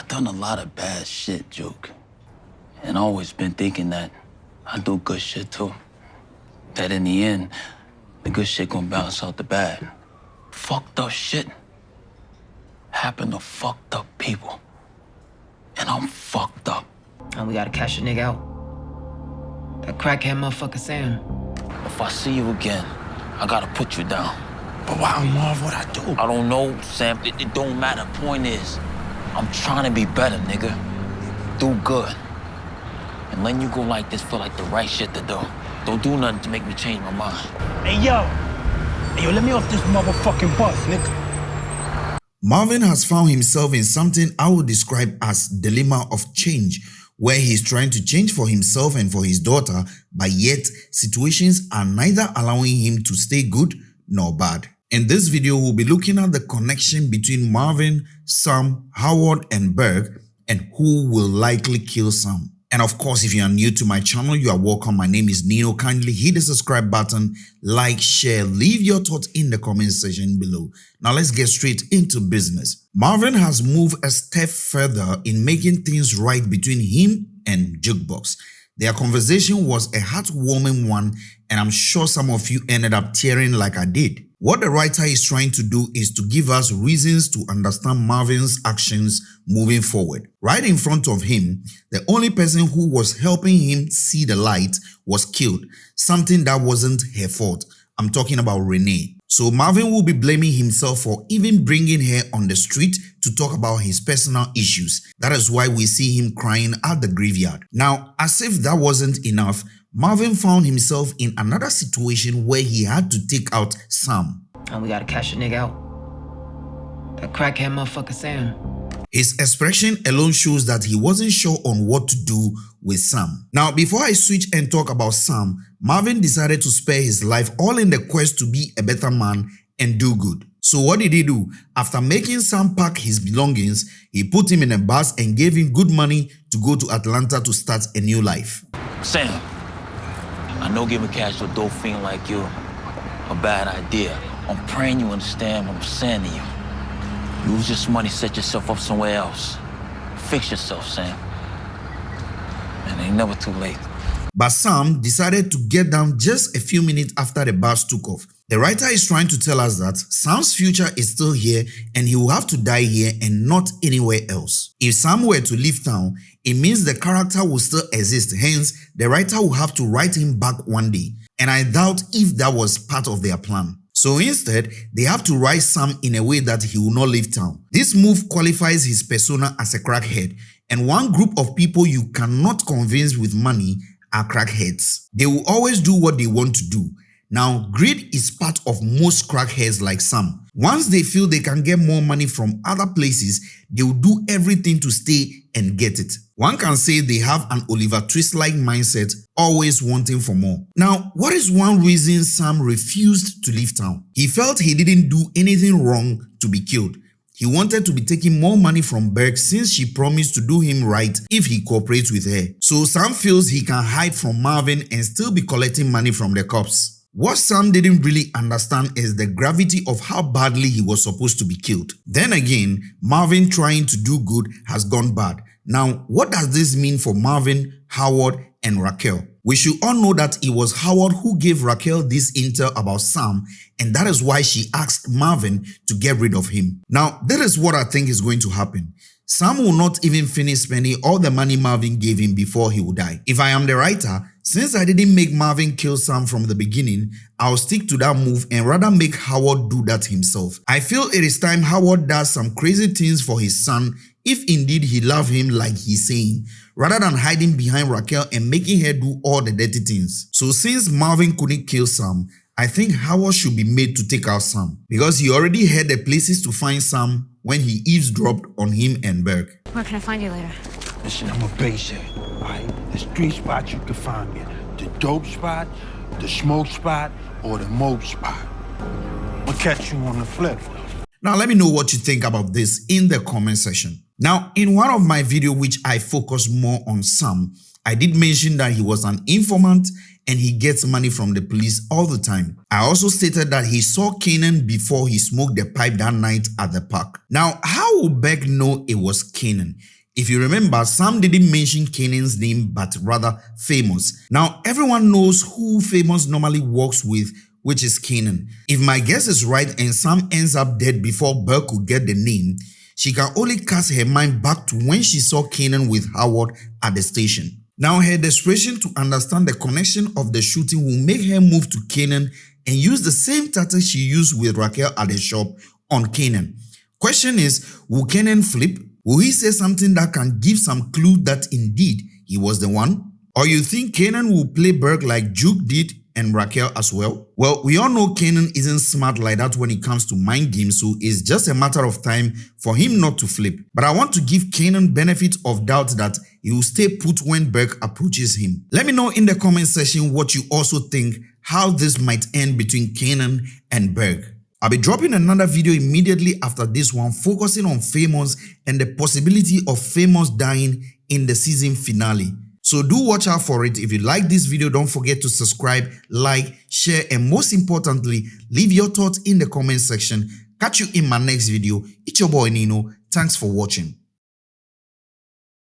I done a lot of bad shit, Juke. And always been thinking that I do good shit too. That in the end, the good shit gonna balance out the bad. Fucked up shit happen to fucked up people. And I'm fucked up. And we gotta cash a nigga out. That crackhead motherfucker Sam. If I see you again, I gotta put you down. But why, Marv, what I do? I don't know, Sam. It, it don't matter. Point is, I'm trying to be better, nigga. Do good. And letting you go like this feel like the right shit to do. Don't do nothing to make me change my mind. Hey, yo. Hey, yo, let me off this motherfucking bus, nigga. Marvin has found himself in something I would describe as dilemma of change, where he's trying to change for himself and for his daughter, but yet situations are neither allowing him to stay good nor bad. In this video, we'll be looking at the connection between Marvin, Sam, Howard, and Berg, and who will likely kill Sam. And of course, if you are new to my channel, you are welcome. My name is Nino. Kindly hit the subscribe button, like, share, leave your thoughts in the comment section below. Now let's get straight into business. Marvin has moved a step further in making things right between him and Jukebox. Their conversation was a heartwarming one and I'm sure some of you ended up tearing like I did. What the writer is trying to do is to give us reasons to understand Marvin's actions moving forward. Right in front of him, the only person who was helping him see the light was killed, something that wasn't her fault. I'm talking about Renee. So Marvin will be blaming himself for even bringing her on the street to talk about his personal issues. That is why we see him crying at the graveyard. Now, as if that wasn't enough, Marvin found himself in another situation where he had to take out Sam. And we gotta cash a nigga out. That crackhead motherfucker Sam. His expression alone shows that he wasn't sure on what to do with Sam. Now, before I switch and talk about Sam, Marvin decided to spare his life all in the quest to be a better man and do good. So what did he do? After making Sam pack his belongings, he put him in a bus and gave him good money to go to Atlanta to start a new life. Sam, I know giving cash to a dope fiend like you a bad idea. I'm praying you understand what I'm saying to you. Use this money, set yourself up somewhere else. Fix yourself, Sam. And ain't never too late. But Sam decided to get down just a few minutes after the bus took off. The writer is trying to tell us that Sam's future is still here and he will have to die here and not anywhere else. If Sam were to leave town, it means the character will still exist, hence the writer will have to write him back one day. And I doubt if that was part of their plan. So instead, they have to write Sam in a way that he will not leave town. This move qualifies his persona as a crackhead and one group of people you cannot convince with money are crackheads. They will always do what they want to do now, greed is part of most crackheads like Sam. Once they feel they can get more money from other places, they will do everything to stay and get it. One can say they have an Oliver Twist-like mindset, always wanting for more. Now, what is one reason Sam refused to leave town? He felt he didn't do anything wrong to be killed. He wanted to be taking more money from Berg since she promised to do him right if he cooperates with her. So Sam feels he can hide from Marvin and still be collecting money from the cops. What Sam didn't really understand is the gravity of how badly he was supposed to be killed. Then again, Marvin trying to do good has gone bad. Now, what does this mean for Marvin, Howard, and Raquel? We should all know that it was Howard who gave Raquel this intel about Sam and that is why she asked Marvin to get rid of him. Now, that is what I think is going to happen. Sam will not even finish spending all the money Marvin gave him before he will die. If I am the writer, since I didn't make Marvin kill Sam from the beginning, I'll stick to that move and rather make Howard do that himself. I feel it is time Howard does some crazy things for his son if indeed he loves him like he's saying, rather than hiding behind Raquel and making her do all the dirty things. So since Marvin couldn't kill Sam, I think Howard should be made to take out Sam because he already had the places to find Sam when he eavesdropped on him and Berg. Where can I find you later? Listen, I'm a base head, right? The street spot you can find me. The dope spot, the smoke spot, or the mope spot. I'll catch you on the flip. Now let me know what you think about this in the comment section. Now in one of my videos which I focus more on Sam, I did mention that he was an informant and he gets money from the police all the time. I also stated that he saw Kanan before he smoked the pipe that night at the park. Now, how would Berg know it was Kanan? If you remember, Sam didn't mention Kanan's name but rather Famous. Now, everyone knows who Famous normally works with which is Kanan. If my guess is right and Sam ends up dead before Berg could get the name, she can only cast her mind back to when she saw Kanan with Howard at the station. Now her desperation to understand the connection of the shooting will make her move to Kanan and use the same tactic she used with Raquel at the shop on Kanan. Question is, will Kanan flip? Will he say something that can give some clue that indeed he was the one? Or you think Kanan will play Berg like Juke did and Raquel as well? Well, we all know Kanan isn't smart like that when it comes to mind games, so it's just a matter of time for him not to flip. But I want to give Kanan benefit of doubt that he will stay put when Berg approaches him. Let me know in the comment section what you also think how this might end between Kanan and Berg. I'll be dropping another video immediately after this one focusing on Famous and the possibility of Famous dying in the season finale. So do watch out for it. If you like this video, don't forget to subscribe, like, share, and most importantly, leave your thoughts in the comment section. Catch you in my next video. It's your boy Nino. Thanks for watching.